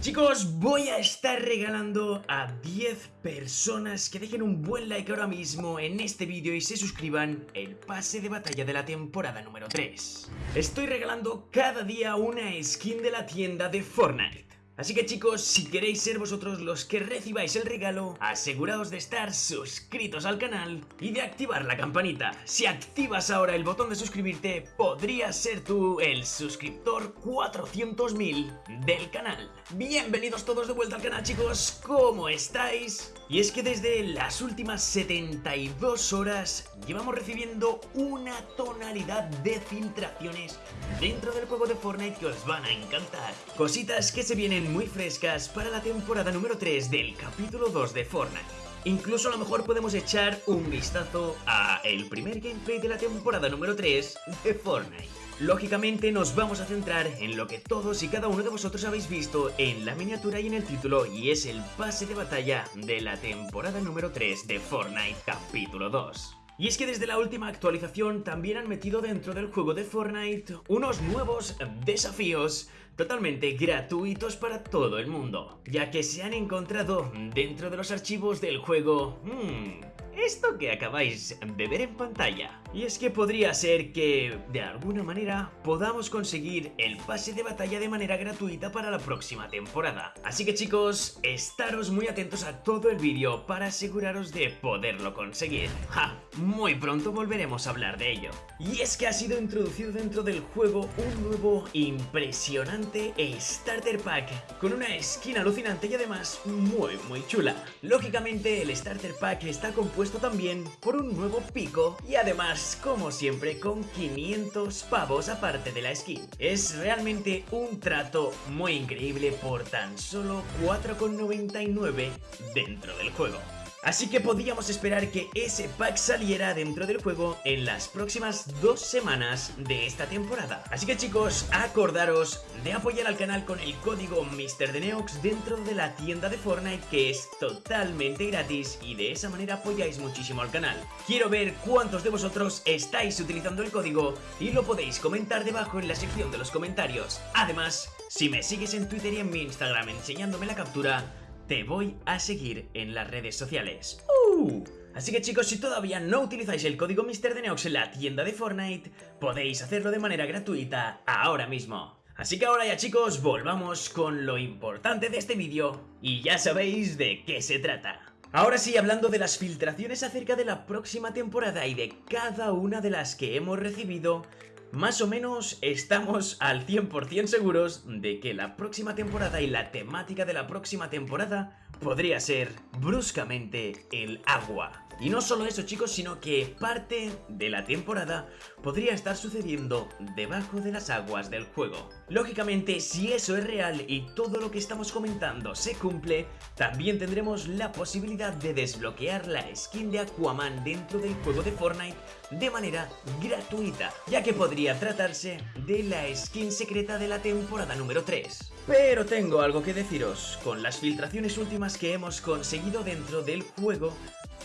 Chicos, voy a estar regalando a 10 personas que dejen un buen like ahora mismo en este vídeo y se suscriban el pase de batalla de la temporada número 3. Estoy regalando cada día una skin de la tienda de Fortnite. Así que chicos, si queréis ser vosotros los que recibáis el regalo, aseguraos de estar suscritos al canal y de activar la campanita. Si activas ahora el botón de suscribirte, podrías ser tú el suscriptor 400.000 del canal. Bienvenidos todos de vuelta al canal chicos, ¿cómo estáis? Y es que desde las últimas 72 horas llevamos recibiendo una tonalidad de filtraciones dentro del juego de Fortnite que os van a encantar. Cositas que se vienen muy frescas para la temporada número 3 del capítulo 2 de Fortnite. Incluso a lo mejor podemos echar un vistazo a el primer gameplay de la temporada número 3 de Fortnite. Lógicamente nos vamos a centrar en lo que todos y cada uno de vosotros habéis visto en la miniatura y en el título y es el pase de batalla de la temporada número 3 de Fortnite capítulo 2. Y es que desde la última actualización también han metido dentro del juego de Fortnite unos nuevos desafíos totalmente gratuitos para todo el mundo, ya que se han encontrado dentro de los archivos del juego... Hmm, esto que acabáis de ver en pantalla. Y es que podría ser que, de alguna manera, podamos conseguir el pase de batalla de manera gratuita para la próxima temporada. Así que chicos, estaros muy atentos a todo el vídeo para aseguraros de poderlo conseguir. ¡Ja! Muy pronto volveremos a hablar de ello. Y es que ha sido introducido dentro del juego un nuevo impresionante Starter Pack, con una skin alucinante y además muy muy chula. Lógicamente el Starter Pack está compuesto también por un nuevo pico y además, como siempre, con 500 pavos aparte de la skin. Es realmente un trato muy increíble por tan solo 4,99 dentro del juego. Así que podíamos esperar que ese pack saliera dentro del juego en las próximas dos semanas de esta temporada. Así que chicos, acordaros de apoyar al canal con el código MrDeneox dentro de la tienda de Fortnite que es totalmente gratis y de esa manera apoyáis muchísimo al canal. Quiero ver cuántos de vosotros estáis utilizando el código y lo podéis comentar debajo en la sección de los comentarios. Además, si me sigues en Twitter y en mi Instagram enseñándome la captura, te voy a seguir en las redes sociales. ¡Uh! Así que chicos, si todavía no utilizáis el código MrDeneox en la tienda de Fortnite, podéis hacerlo de manera gratuita ahora mismo. Así que ahora ya chicos, volvamos con lo importante de este vídeo y ya sabéis de qué se trata. Ahora sí, hablando de las filtraciones acerca de la próxima temporada y de cada una de las que hemos recibido, más o menos estamos al 100% seguros de que la próxima temporada y la temática de la próxima temporada podría ser bruscamente el agua. Y no solo eso chicos, sino que parte de la temporada podría estar sucediendo debajo de las aguas del juego. Lógicamente, si eso es real y todo lo que estamos comentando se cumple, también tendremos la posibilidad de desbloquear la skin de Aquaman dentro del juego de Fortnite de manera gratuita, ya que podría tratarse de la skin secreta de la temporada número 3. Pero tengo algo que deciros, con las filtraciones últimas que hemos conseguido dentro del juego,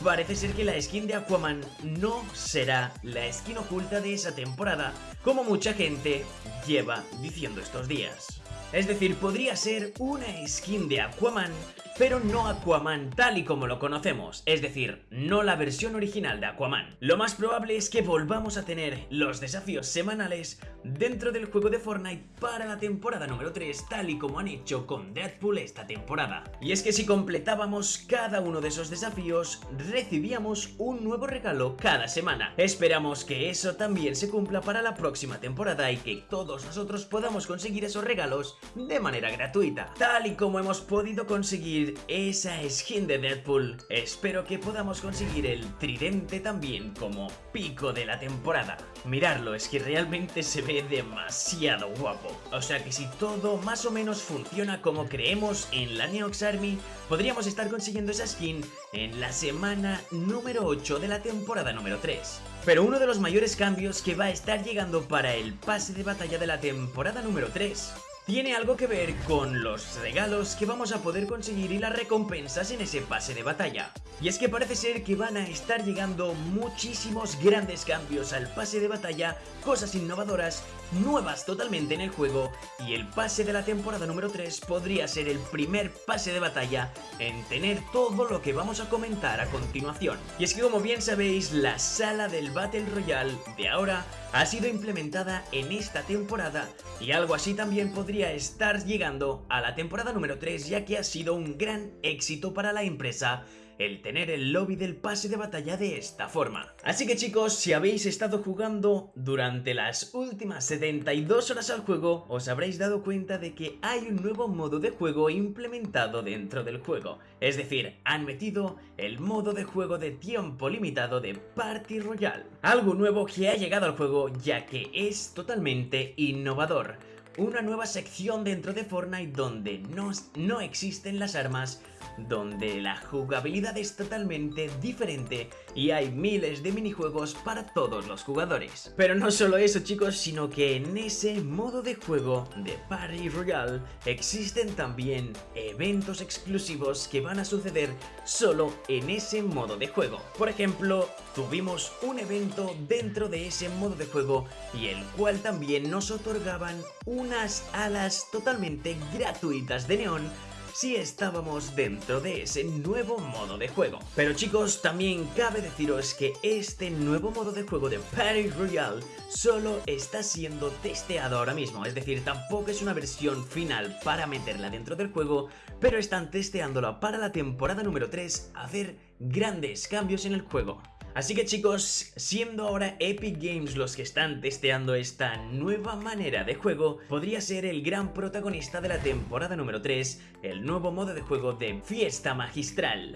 Parece ser que la skin de Aquaman no será la skin oculta de esa temporada, como mucha gente lleva diciendo estos días. Es decir, podría ser una skin de Aquaman pero no Aquaman tal y como lo conocemos, es decir, no la versión original de Aquaman. Lo más probable es que volvamos a tener los desafíos semanales dentro del juego de Fortnite para la temporada número 3 tal y como han hecho con Deadpool esta temporada. Y es que si completábamos cada uno de esos desafíos, recibíamos un nuevo regalo cada semana. Esperamos que eso también se cumpla para la próxima temporada y que todos nosotros podamos conseguir esos regalos de manera gratuita, tal y como hemos podido conseguir esa skin de Deadpool. Espero que podamos conseguir el tridente también como pico de la temporada. Mirarlo, es que realmente se ve demasiado guapo. O sea que si todo más o menos funciona como creemos en la Neox Army, podríamos estar consiguiendo esa skin en la semana número 8 de la temporada número 3. Pero uno de los mayores cambios que va a estar llegando para el pase de batalla de la temporada número 3 tiene algo que ver con los regalos que vamos a poder conseguir y las recompensas en ese pase de batalla. Y es que parece ser que van a estar llegando muchísimos grandes cambios al pase de batalla, cosas innovadoras nuevas totalmente en el juego y el pase de la temporada número 3 podría ser el primer pase de batalla en tener todo lo que vamos a comentar a continuación. Y es que como bien sabéis, la sala del Battle Royale de ahora ha sido implementada en esta temporada y algo así también podría estar llegando a la temporada número 3 ya que ha sido un gran éxito para la empresa el tener el lobby del pase de batalla de esta forma. Así que chicos, si habéis estado jugando durante las últimas 72 horas al juego, os habréis dado cuenta de que hay un nuevo modo de juego implementado dentro del juego. Es decir, han metido el modo de juego de tiempo limitado de Party Royale. Algo nuevo que ha llegado al juego ya que es totalmente innovador una nueva sección dentro de Fortnite donde no, no existen las armas donde la jugabilidad es totalmente diferente y hay miles de minijuegos para todos los jugadores. Pero no solo eso chicos, sino que en ese modo de juego de Party Royale existen también eventos exclusivos que van a suceder solo en ese modo de juego. Por ejemplo, tuvimos un evento dentro de ese modo de juego y el cual también nos otorgaban unas alas totalmente gratuitas de neón si estábamos dentro de ese nuevo modo de juego. Pero chicos, también cabe deciros que este nuevo modo de juego de Party Royale solo está siendo testeado ahora mismo, es decir, tampoco es una versión final para meterla dentro del juego, pero están testeándola para la temporada número 3 hacer grandes cambios en el juego. Así que chicos, siendo ahora Epic Games los que están testeando esta nueva manera de juego, podría ser el gran protagonista de la temporada número 3, el nuevo modo de juego de Fiesta Magistral.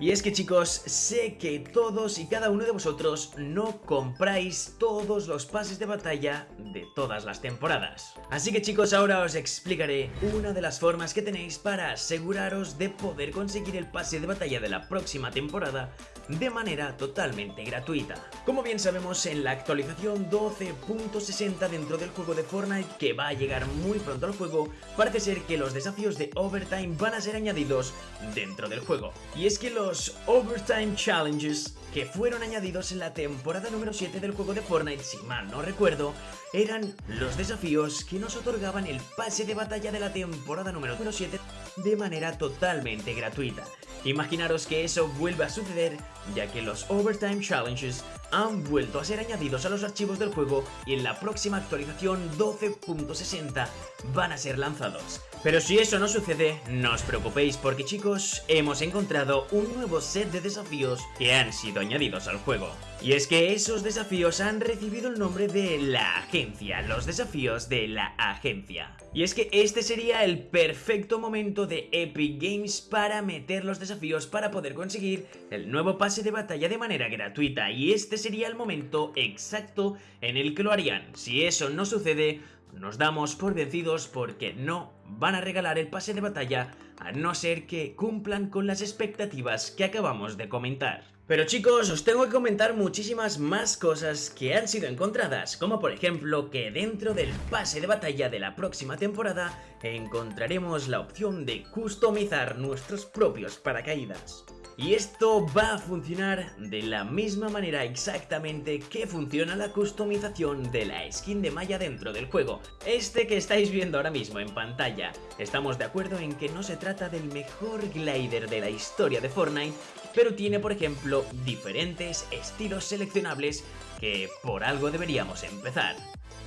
Y es que chicos, sé que todos y cada uno de vosotros no compráis todos los pases de batalla de todas las temporadas. Así que chicos, ahora os explicaré una de las formas que tenéis para aseguraros de poder conseguir el pase de batalla de la próxima temporada de manera totalmente gratuita. Como bien sabemos, en la actualización 12.60 dentro del juego de Fortnite, que va a llegar muy pronto al juego, parece ser que los desafíos de Overtime van a ser añadidos dentro del juego. Y es que los Overtime Challenges que fueron añadidos en la temporada número 7 del juego de Fortnite, si mal no recuerdo, eran los desafíos que nos otorgaban el pase de batalla de la temporada número 7 de manera totalmente gratuita. Imaginaros que eso vuelve a suceder ya que los Overtime Challenges han vuelto a ser añadidos a los archivos del juego y en la próxima actualización 12.60 van a ser lanzados. Pero si eso no sucede, no os preocupéis porque chicos, hemos encontrado un nuevo set de desafíos que han sido añadidos al juego. Y es que esos desafíos han recibido el nombre de la agencia, los desafíos de la agencia. Y es que este sería el perfecto momento de Epic Games para meter los desafíos para poder conseguir el nuevo pase de batalla de manera gratuita y este sería el momento exacto en el que lo harían. Si eso no sucede, nos damos por vencidos porque no van a regalar el pase de batalla a no ser que cumplan con las expectativas que acabamos de comentar. Pero chicos, os tengo que comentar muchísimas más cosas que han sido encontradas, como por ejemplo que dentro del pase de batalla de la próxima temporada encontraremos la opción de customizar nuestros propios paracaídas. Y esto va a funcionar de la misma manera exactamente que funciona la customización de la skin de Maya dentro del juego. Este que estáis viendo ahora mismo en pantalla. Estamos de acuerdo en que no se trata del mejor glider de la historia de Fortnite, pero tiene por ejemplo diferentes estilos seleccionables que por algo deberíamos empezar.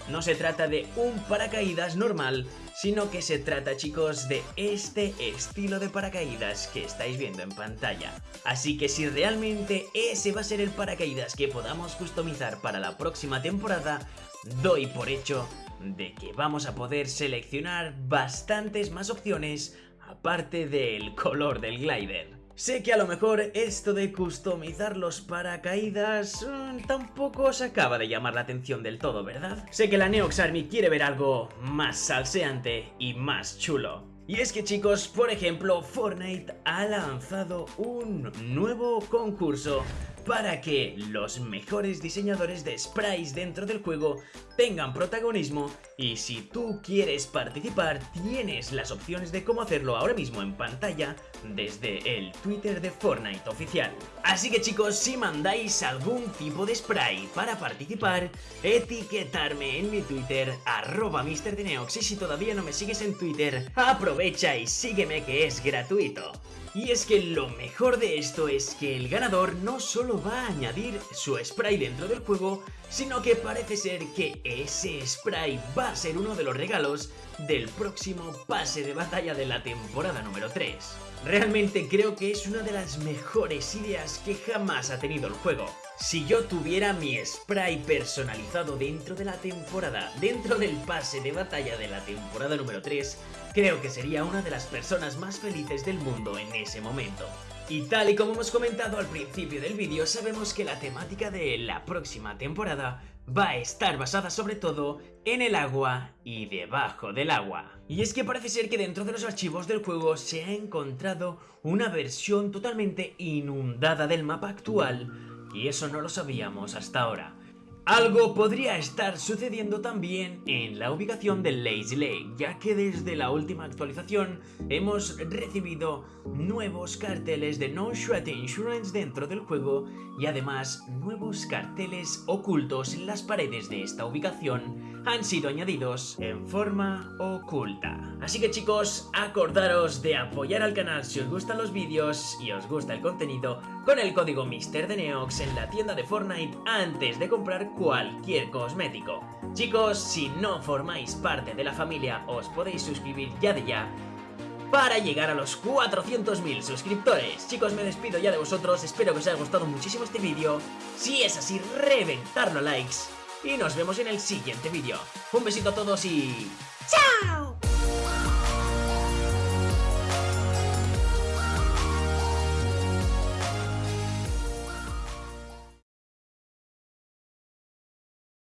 No se trata de un paracaídas normal, sino que se trata chicos de este estilo de paracaídas que estáis viendo en pantalla. Así que si realmente ese va a ser el paracaídas que podamos customizar para la próxima temporada, doy por hecho de que vamos a poder seleccionar bastantes más opciones aparte del color del glider. Sé que a lo mejor esto de customizar los paracaídas mm, tampoco os acaba de llamar la atención del todo, ¿verdad? Sé que la Neox Army quiere ver algo más salseante y más chulo. Y es que chicos, por ejemplo, Fortnite ha lanzado un nuevo concurso para que los mejores diseñadores de sprites dentro del juego tengan protagonismo y si tú quieres participar tienes las opciones de cómo hacerlo ahora mismo en pantalla desde el Twitter de Fortnite oficial. Así que chicos, si mandáis algún tipo de spray para participar, etiquetarme en mi Twitter arroba MrDeneox y si todavía no me sigues en Twitter, aprovecha y sígueme que es gratuito. Y es que lo mejor de esto es que el ganador no solo va a añadir su spray dentro del juego, sino que parece ser que ese spray va a ser uno de los regalos del próximo pase de batalla de la temporada número 3. Realmente creo que es una de las mejores ideas que jamás ha tenido el juego. Si yo tuviera mi spray personalizado dentro de la temporada, dentro del pase de batalla de la temporada número 3, creo que sería una de las personas más felices del mundo en ese momento. Y tal y como hemos comentado al principio del vídeo, sabemos que la temática de la próxima temporada va a estar basada sobre todo en el agua y debajo del agua. Y es que parece ser que dentro de los archivos del juego se ha encontrado una versión totalmente inundada del mapa actual y eso no lo sabíamos hasta ahora. Algo podría estar sucediendo también en la ubicación del Lazy Lake, ya que desde la última actualización hemos recibido nuevos carteles de No Shred Insurance dentro del juego y además nuevos carteles ocultos en las paredes de esta ubicación han sido añadidos en forma oculta. Así que chicos, acordaros de apoyar al canal si os gustan los vídeos y os gusta el contenido con el código MrDeneox en la tienda de Fortnite antes de comprar cualquier cosmético. Chicos, si no formáis parte de la familia, os podéis suscribir ya de ya para llegar a los 400.000 suscriptores. Chicos, me despido ya de vosotros, espero que os haya gustado muchísimo este vídeo. Si es así, reventarlo a likes. Y nos vemos en el siguiente vídeo. Un besito a todos y... ¡Chao!